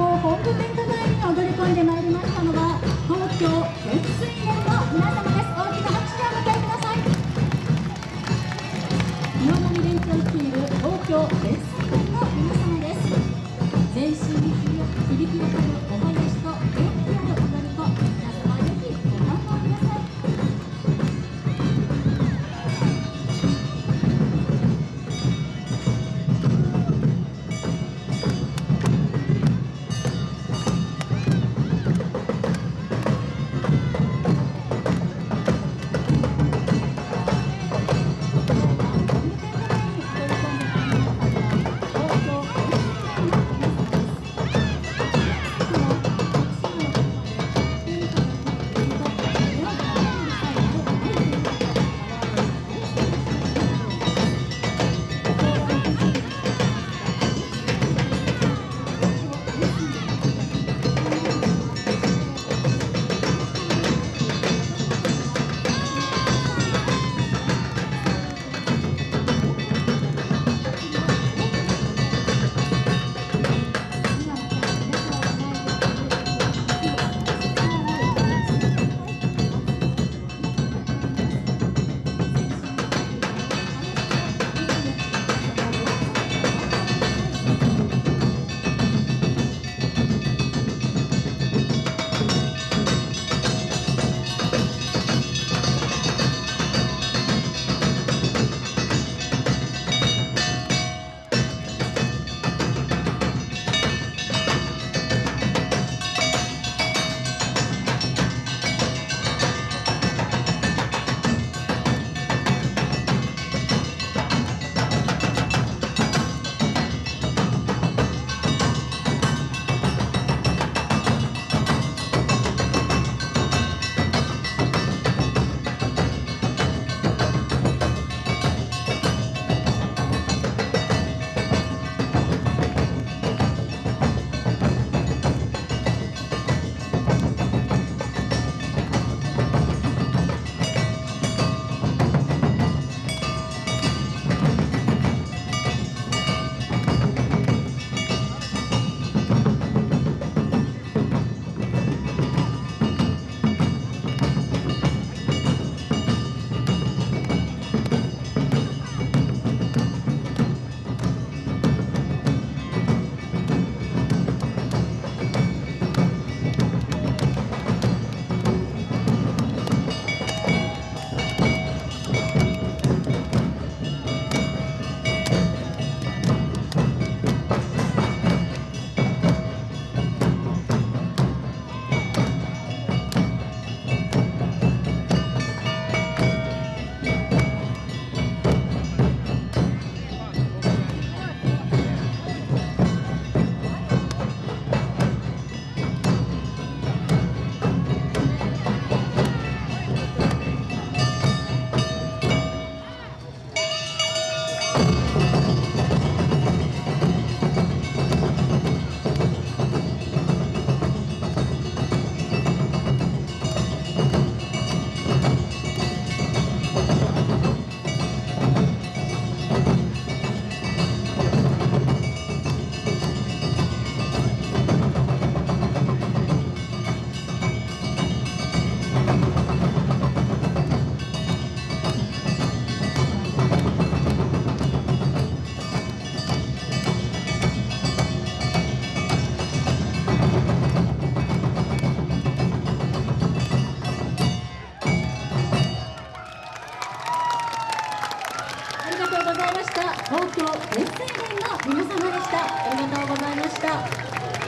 校本部展華台に踊り込んでまいりましたのは東京潜水連の皆様です。大きな拍手でお迎えください岩波連長率いる東京潜水連の皆様です。全身に響き渡るおました東京熱水連の皆様でした。ありがとうございました。